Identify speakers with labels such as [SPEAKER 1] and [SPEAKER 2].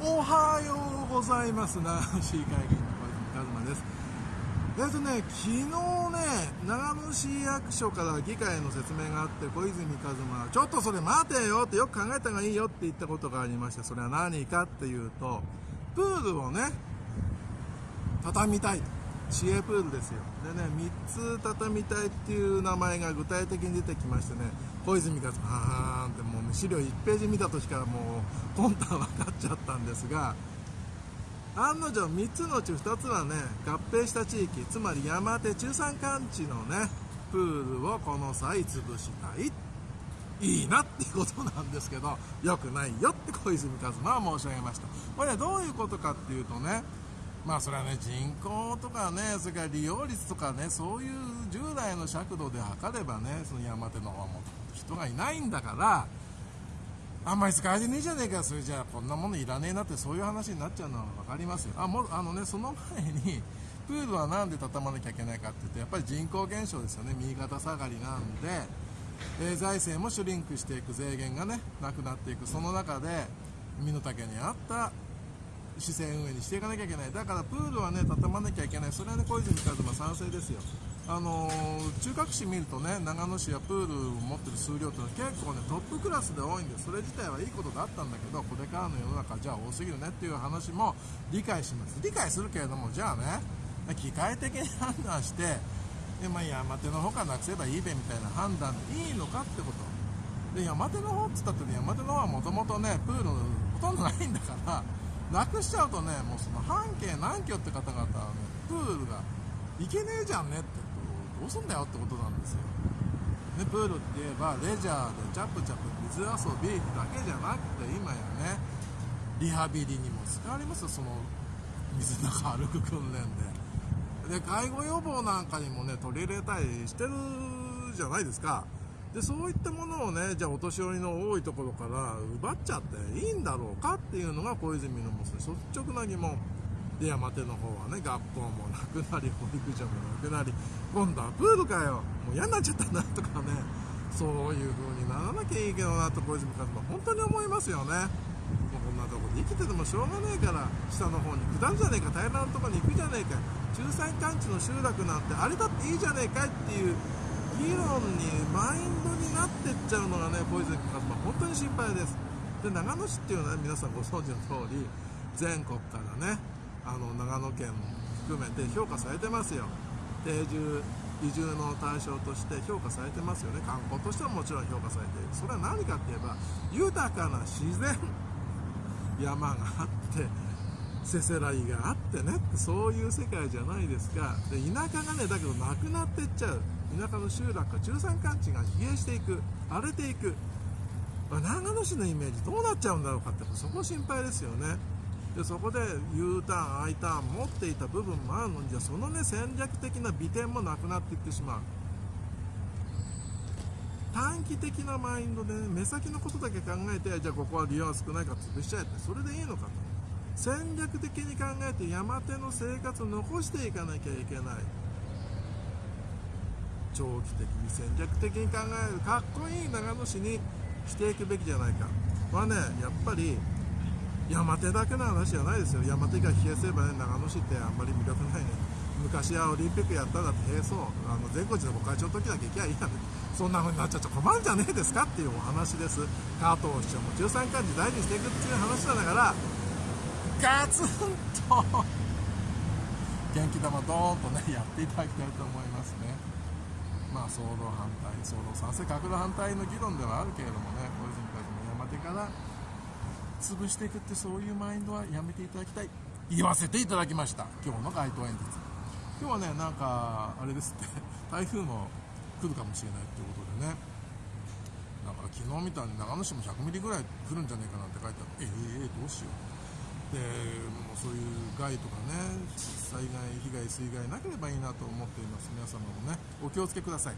[SPEAKER 1] おはようございます。長野市議会議員の小泉一馬です。えっとね昨日ね長野市役所から議会の説明があって小泉一馬はちょっとそれ待てよってよく考えた方がいいよって言ったことがありましてそれは何かっていうとプールをね畳みたい市営プールですよ。でね3つ畳みたいっていう名前が具体的に出てきましてね小泉一馬は資料1ページ見た時からもう魂胆分かっちゃったんですが案の定3つのうち2つはね合併した地域つまり山手中山間地のねプールをこの際潰したい。いいなっていうことなんですけど良くないよって小泉一馬は申し上げました。これはどういうことかっていうとねまあそれはね人口とかねそれから利用率とかねそういう従来の尺度で測ればねその山手の方はもう人がいないんだからあんまり使われてねえじゃねえか。それじゃあこんなものいらねえなってそういう話になっちゃうのは分かりますよ。あもあのねその前にプールは何で畳まなきゃいけないかっていうとやっぱり人口減少ですよね。右肩下がりなんで、えー、財政もシュリンクしていく税源がねなくなっていくその中で身の丈に合った市政運営にしていかなきゃいけない。だからプールはね畳まなきゃいけない。それはね小泉一馬賛成ですよ。あのー、中核市見るとね長野市はプールを持ってる数量っていうのは結構ねトップクラスで多いんでそれ自体はいいことだったんだけどこれからの世の中じゃあ多すぎるねっていう話も理解します。理解するけれどもじゃあね機械的に判断してで、まあ、山手の方からなくせばいいべみたいな判断でいいのかってこと。で山手の方っつったって、ね、山手の方はもともとねプールほとんどないんだからなくしちゃうとねもうその半径何キロって方々はねプールが行けねえじゃんねってどうすんだよってことなんですよ。でプールって言えばレジャーでチャプチャプ水遊びだけじゃなくて今やねリハビリにも使われますよその水の中歩く訓練で。で介護予防なんかにもね取り入れたりしてるじゃないですか。でそういったものをねじゃあお年寄りの多いところから奪っちゃっていいんだろうかっていうのが小泉の率直な疑問。で山手の方はね学校もなくなり保育所もなくなり今度はプールかよ。もう嫌になっちゃったなとかね。そういう風にならなきゃいいけどなと小泉和馬本当に思いますよね。もうこんなとこで生きててもしょうがねえから下の方に下るじゃねえか平らなとこに行くじゃねえか。中山間地の集落なんてあれだっていいじゃねえかっていう議論にマインドになってっちゃうのがね小泉一馬本当に心配です。で長野市っていうのは、ね、皆さんご存知の通り全国からねあの長野県含めて評価されてますよ。定住移住の対象として評価されてますよね。観光としてはもちろん評価されている。それは何かって言えば豊かな自然山があってせせらぎがあってねそういう世界じゃないですか。で田舎がねだけどなくなっていっちゃう。田舎の集落か中山間地が疲弊していく。荒れていく。長野市のイメージどうなっちゃうんだろうかってそこ心配ですよね。でそこで U ターン I ターン持っていた部分もあるのにじゃそのね戦略的な美点もなくなっていってしまう。短期的なマインドで、ね、目先のことだけ考えてじゃあここは利用が少ないから潰しちゃえってそれでいいのかと。戦略的に考えて山手の生活を残していかなきゃいけない。長期的に戦略的に考えるかっこいい長野市にしていくべきじゃないか。はねやっぱり山手だけの話じゃないですよ。山手が冷えすればね長野市ってあんまり魅力ないね。昔はオリンピックやったらって平そう。あの全国寺のご会長の時だけ行きゃいいやね。そんな風になっちゃっちゃ困るんじゃねえですかっていうお話です。加藤市長も13巻時大事にしていくっていう話なんだからガツンと元気玉ドーンとねやっていただきたいと思いますねまあ、総動反対、総動賛成、角度反対の議論ではあるけれどもね、小泉たちも山手から潰していくってそういうマインドはやめていただきたい。言わせていただきました。今日の街頭演説。今日はね、なんか、あれですって、台風も来るかもしれないってことでね、だから昨日見た長野市も100ミリぐらい降るんじゃねえかなって書いてあって、ええー、どうしよう。でもうそういう害とかね災害被害水害なければいいなと思っています。皆様もねお気をつけください。